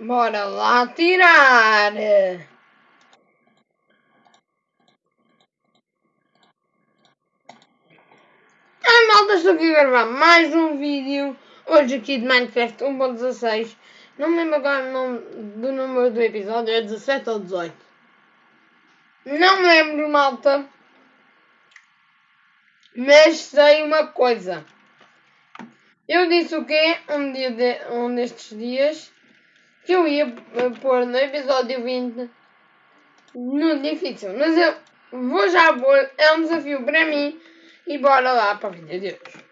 Bora lá tirar! A malta, estou aqui a gravar mais um vídeo, hoje aqui de Minecraft 1.16. Não me lembro agora o nome do número do episódio, é 17 ou 18. Não me lembro, malta. Mas sei uma coisa. Eu disse o quê? Um, dia de, um destes dias que eu ia pôr no episódio 20 no difícil. Mas eu vou já pôr, é um desafio para mim e bora lá para a vida de hoje.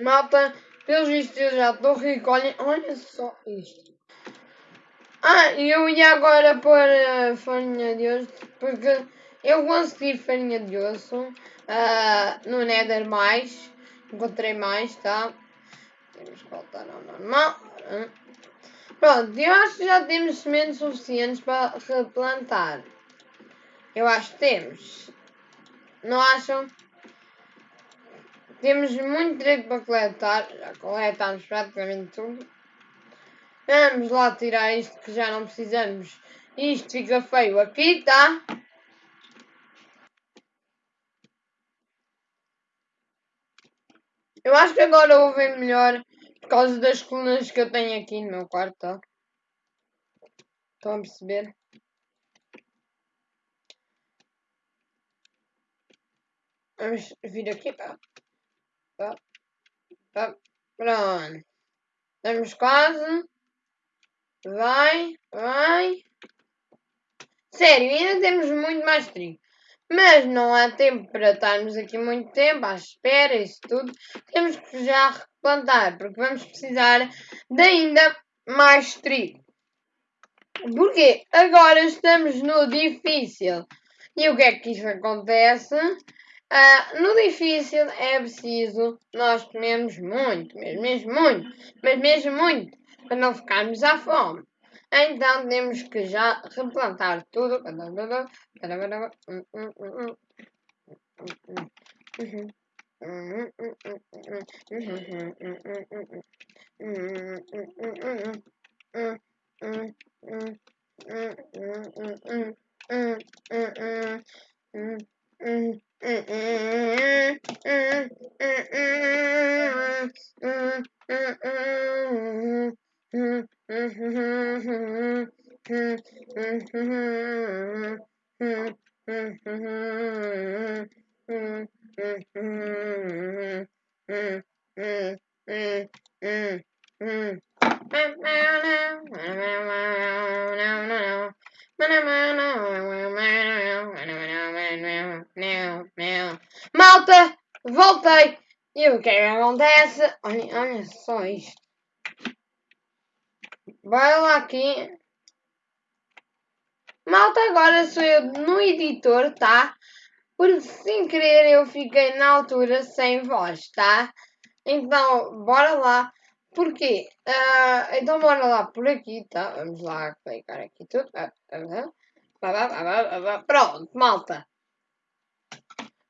Malta, pelos vistos eu já estou rico, olhem, olha só isto. Ah, eu ia agora pôr a farinha de osso, porque eu consegui farinha de osso uh, no Nether mais, encontrei mais, tá? Temos que voltar ao normal. Pronto, eu acho que já temos sementes suficientes para replantar. Eu acho que temos. Não acham? Temos muito direito para coletar. Já coletamos praticamente tudo. Vamos lá tirar isto que já não precisamos. Isto fica feio aqui, tá? Eu acho que agora ouvem melhor causa das colunas que eu tenho aqui no meu quarto? Estão a perceber? Vamos vir aqui, tá? Tá? Tá? Pronto. Estamos quase. Vai, vai. Sério, ainda temos muito mais trigo. Mas não há tempo para estarmos aqui muito tempo à espera, isso tudo. Temos que já replantar, porque vamos precisar de ainda mais trigo. Porque agora estamos no difícil. E o que é que isso acontece? Uh, no difícil é preciso nós comemos muito, mesmo, muito, mas mesmo muito, para não ficarmos à fome. Então temos que já replantar tudo. Malta, voltei. E o é que acontece? Olha, olha só isto. Aqui. Malta, agora sou eu no editor, tá? Porque sem querer eu fiquei na altura sem voz, tá? Então, bora lá. Porquê? Uh, então bora lá por aqui, tá? Vamos lá clicar aqui tudo. Pronto, malta.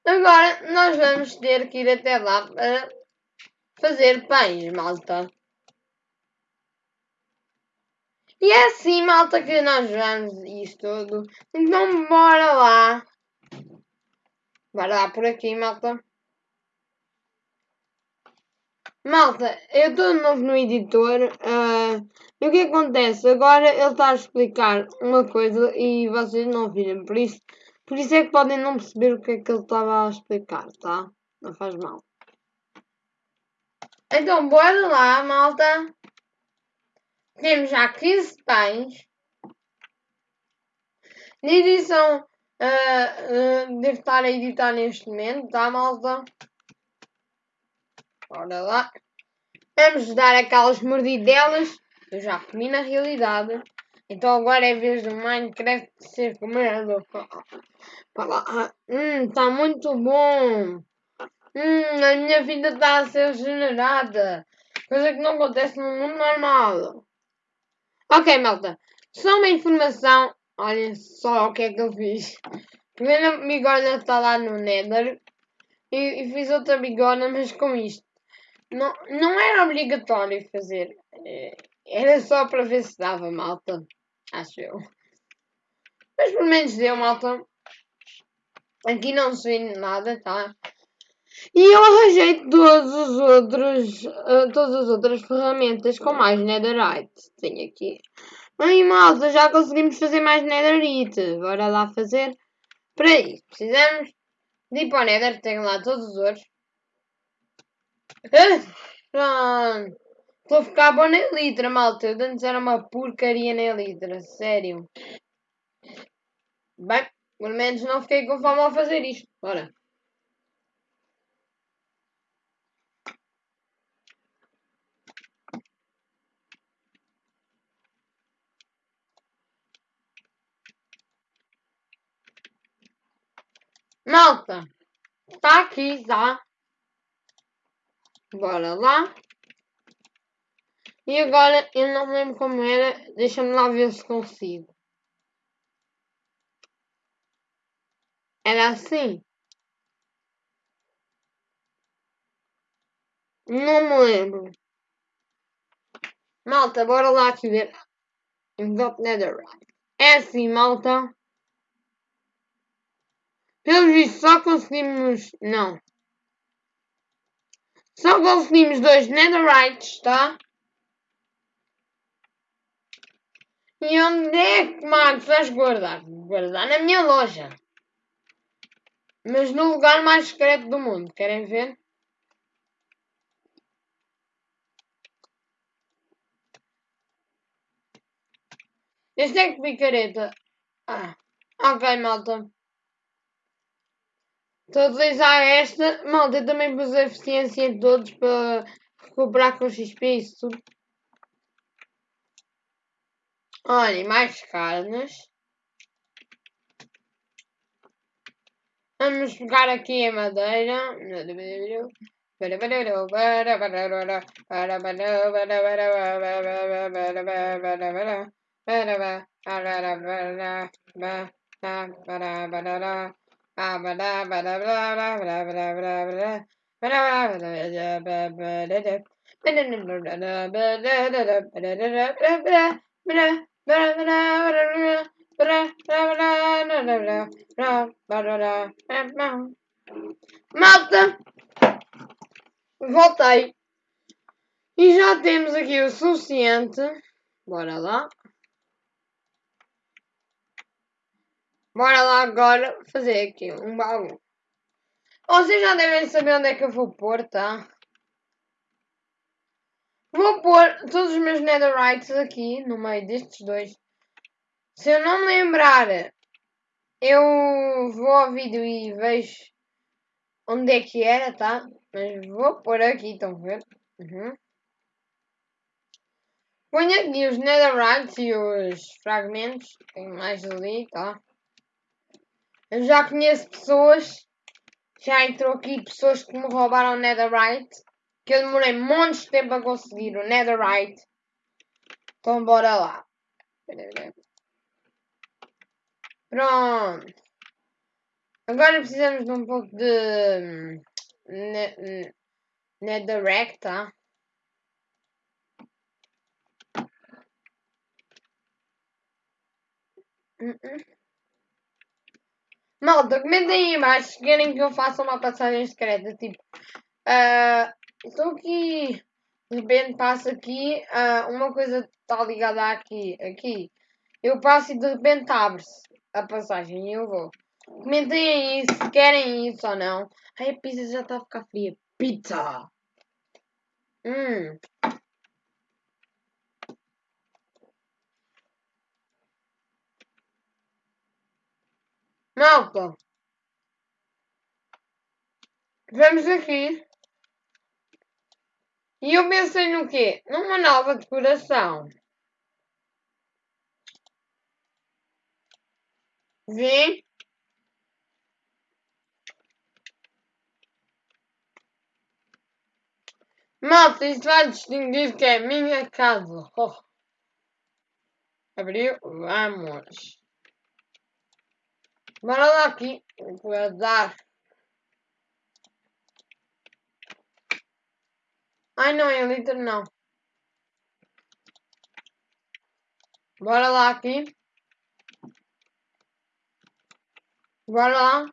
Agora nós vamos ter que ir até lá para fazer pães, malta. E é assim, malta, que nós vamos isto tudo. Então bora lá. Bora lá por aqui, malta. Malta, eu estou novo no editor uh, e o que acontece? Agora ele está a explicar uma coisa e vocês não viram, por isso, por isso é que podem não perceber o que é que ele estava a explicar, tá? Não faz mal. Então, bora lá, malta. Temos já 15 pães. De edição, uh, uh, devo estar a editar neste momento, tá, malta? Bora lá. Vamos dar aquelas mordidelas. Eu já comi na realidade. Então agora é vez do Minecraft ser comido. Hum, está muito bom. Hum, a minha vida está a ser regenerada. Coisa que não acontece no mundo normal. Ok, malta. Só uma informação. Olhem só o que é que eu fiz. Primeiro a bigorna está lá no Nether. E, e fiz outra bigorna, mas com isto não, não era obrigatório fazer uh, Era só para ver se dava, malta. Acho eu. Mas pelo menos deu, malta. Aqui não se vê nada, tá? E eu arranjei todos os outros, uh, todas as outras ferramentas com mais netherite. Tenho aqui. Ai malta, já conseguimos fazer mais netherite. Bora lá fazer. Para isso, precisamos de ir para o nether. Tenho lá todos os outros. Pronto. Estou a ficar bom na litra, malta. Eu antes era uma porcaria na litra. Sério. Bem, pelo menos não fiquei com fome ao fazer isto. Bora. Malta, está aqui já. Bora lá. E agora eu não lembro como era. Deixa-me lá ver se consigo. Era assim? Não me lembro. Malta, bora lá aqui ver. Got netherite. É assim, malta. Pelo visto, só conseguimos. Não. Só conseguimos dois netherrites, tá? E onde é que, Max, vais guardar? Guardar na minha loja. Mas no lugar mais secreto do mundo. Querem ver? Este é que picareta. Ah, ok, malta. Estou a esta. Malta, eu também pus a eficiência de todos para recuperar com XP isso tudo. Olhem, mais carnes. Vamos pegar aqui a madeira. Malta! Voltei. E já temos aqui o suficiente. Bora lá. Bora lá agora fazer aqui um baú. Vocês já devem saber onde é que eu vou pôr, tá? Vou pôr todos os meus netherrites aqui no meio destes dois. Se eu não me lembrar, eu vou ao vídeo e vejo onde é que era, tá? Mas vou pôr aqui, estão a ver? Uhum. Ponho aqui os netherrites e os fragmentos. Tem mais ali, tá? Eu já conheço pessoas, já entrou aqui pessoas que me roubaram netherite. Que eu demorei montes de tempo a conseguir o netherite. Então bora lá. Pronto. Agora precisamos de um pouco de netherrack, tá? Uh -uh. Malta, comentem aí embaixo se querem que eu faça uma passagem secreta. Tipo, uh, estou aqui, de repente passo aqui, uh, uma coisa está ligada aqui, aqui. Eu passo e de repente abre-se a passagem e eu vou. Comentem aí se querem isso ou não. Ai, a pizza já está a ficar fria. Pizza! Hum. Malta. Vamos aqui. E eu pensei no quê? Numa nova decoração. Vem. Malta, isto vai distinguir que é minha casa. Oh. Abriu, vamos. Lá aqui. Vou dar. Ai não, é litro não. Bora lá aqui. Bora lá.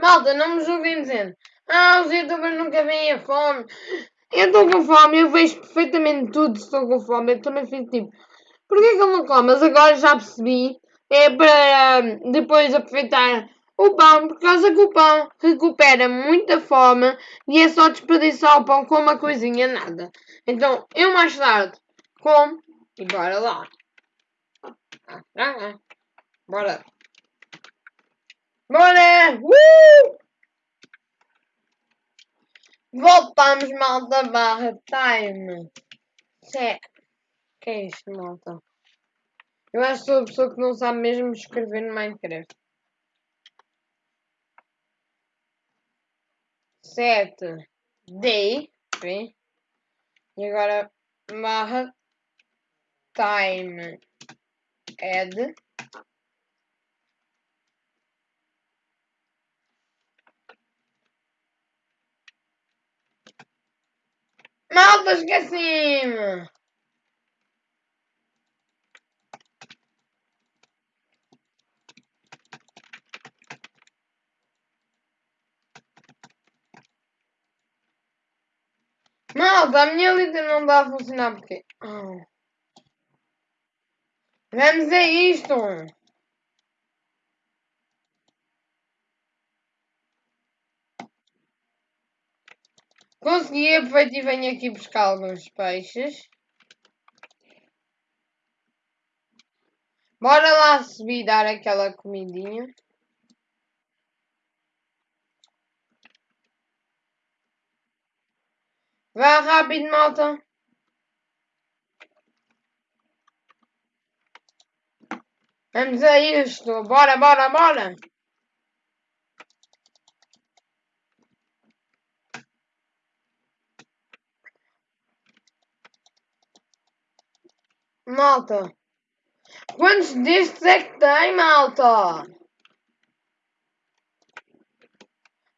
Malta, não me julguem dizendo. Ah, os youtubers nunca vêm a fome. Eu estou com fome, eu vejo perfeitamente tudo se estou com fome. Eu também fico tipo, porquê que ele não come? Mas agora já percebi. É para hum, depois aproveitar o pão, por causa que o pão recupera muita fome e é só desperdiçar o pão com uma coisinha nada. Então, eu mais tarde como e bora lá. Bora. Bora! Uh! Voltamos, malta, barra time. Sé. que é isto, malta? Eu acho que sou a pessoa que não sabe mesmo escrever no Minecraft. Sete. D. Vê? E agora barra time add Malta, esqueci-me! Malta, a minha lista não está a funcionar porque... Oh. Vamos a isto! Consegui, aproveito e venho aqui buscar alguns peixes. Bora lá subir dar aquela comidinha. Vá rápido, malta. Vamos a isto. Bora, bora, bora. Malta. Quantos destes é que tem, malta?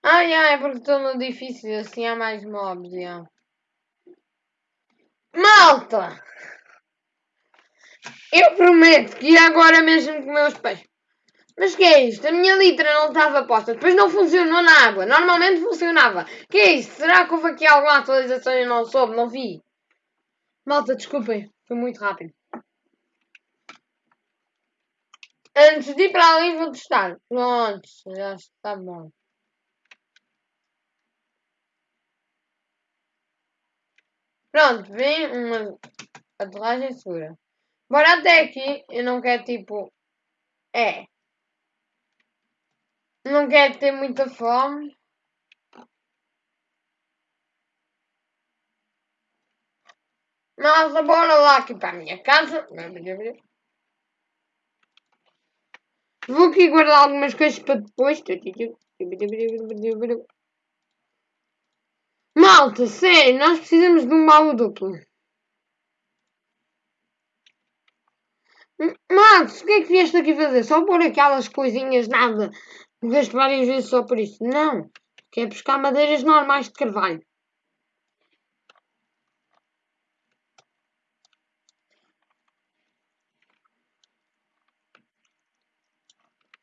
Ai, ai, porque estou no difícil, assim há mais mobs, já. Malta! Eu prometo que ia agora mesmo comer os peixes. Mas que é isto? A minha litra não estava posta. Depois não funcionou na água. Normalmente funcionava. Que é isto? Será que houve aqui alguma atualização e não soube? Não vi. Malta, desculpem. Foi muito rápido. Antes de ir para ali vou testar. Pronto, já está bom. Pronto, vem uma aterragem segura. Bora até aqui. Eu não quero tipo. É. Não quero ter muita fome. Nossa, bora lá aqui para a minha casa. Vou aqui guardar algumas coisas para depois. Malta, sério, nós precisamos de um baú duplo. Max, o que é que vieste aqui fazer? Só pôr aquelas coisinhas, nada. Morreste várias vezes só por isso. Não. Quer buscar madeiras normais de carvalho.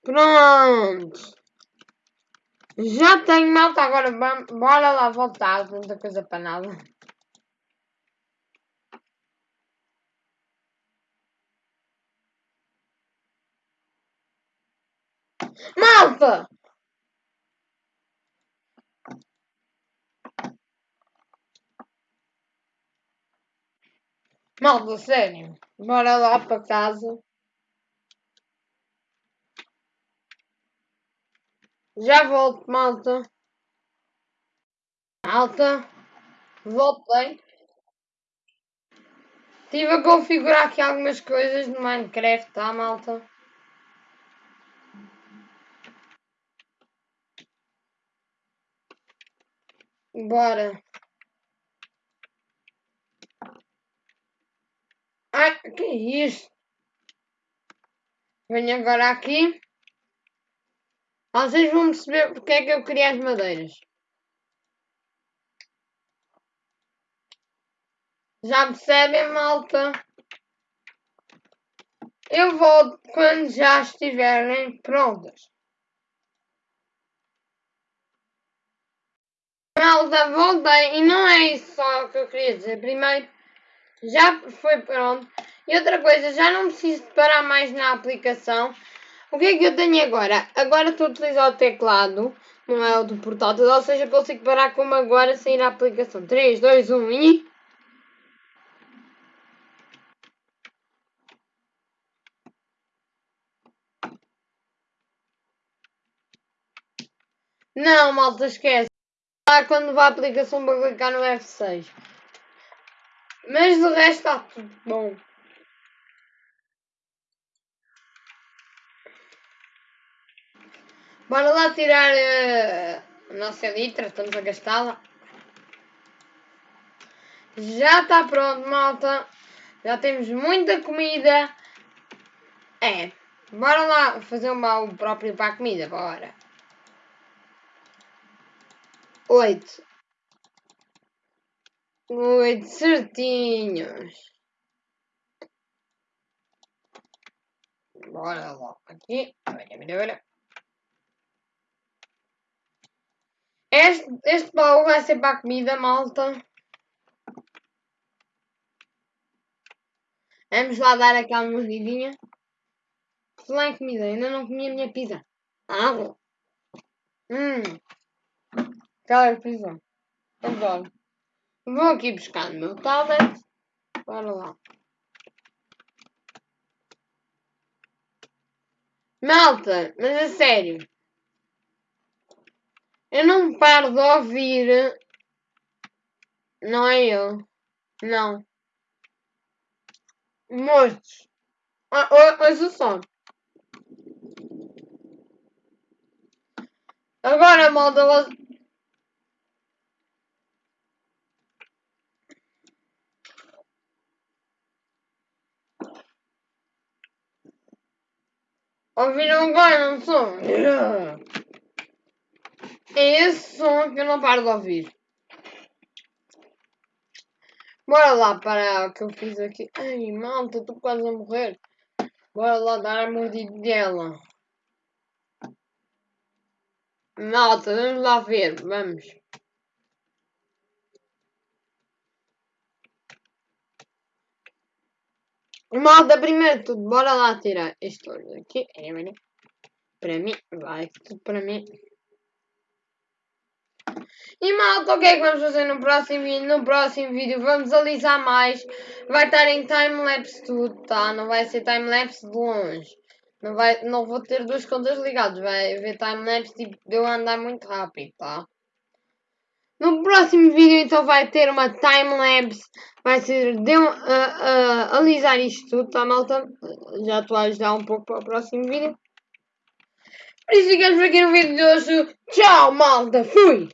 Pronto. Já tenho malta, agora bora lá voltar. Tanta coisa para nada. Malta! Malta, sério. Bora lá para casa. Já volto, malta. Malta. Voltei. Estive a configurar aqui algumas coisas no Minecraft, tá, malta? Bora. Ai, que é isso? Venho agora aqui. Vocês vão perceber porque é que eu queria as madeiras. Já percebem, malta? Eu volto quando já estiverem prontas. Malta, voltei e não é isso só que eu queria dizer. Primeiro, já foi pronto. E outra coisa, já não preciso parar mais na aplicação. O que é que eu tenho agora? Agora estou a utilizar o teclado, não é o do portátil, ou seja, consigo parar como agora sair a aplicação. 3, 2, 1 e... Não, malta, esquece. Lá quando vai a aplicação para clicar no F6. Mas de resto está tudo bom. Bora lá tirar uh, a nossa litra, estamos a gastá-la. Já está pronto, malta. Já temos muita comida. É, bora lá fazer o próprio para a comida, bora. Oito. Oito certinhos. Bora lá aqui. Olha, olha, olha. Este, este baú vai ser para a comida, malta. Vamos lá dar aquela mordidinha. Falar em comida, ainda não comi a minha pizza. Ah, hum. Aquela pizza. Adoro. Vou aqui buscar no meu tablet. Bora lá. Malta, mas a sério. Eu não paro de ouvir. Não é eu. Não. Mortos. Ah, ouça só. Agora, malta, Ouviram agora, não sou? É esse som que eu não paro de ouvir. Bora lá para o que eu fiz aqui. Ai, malta, estou quase a morrer. Bora lá dar a mordidela. Malta, vamos lá ver. Vamos. Malta, primeiro tudo, bora lá tirar isto aqui. Para mim, vai tudo para mim. E malta, o que é que vamos fazer no próximo vídeo? No próximo vídeo vamos alisar mais. Vai estar em time-lapse tudo, tá? Não vai ser time-lapse de longe. Não, vai, não vou ter duas contas ligadas. Vai haver time-lapse tipo de eu andar muito rápido, tá? No próximo vídeo então vai ter uma time-lapse. Vai ser de uh, uh, alisar isto tudo, tá malta? Já estou a ajudar um pouco para o próximo vídeo. Por isso ficamos aqui no vídeo de hoje. Tchau malta, fui!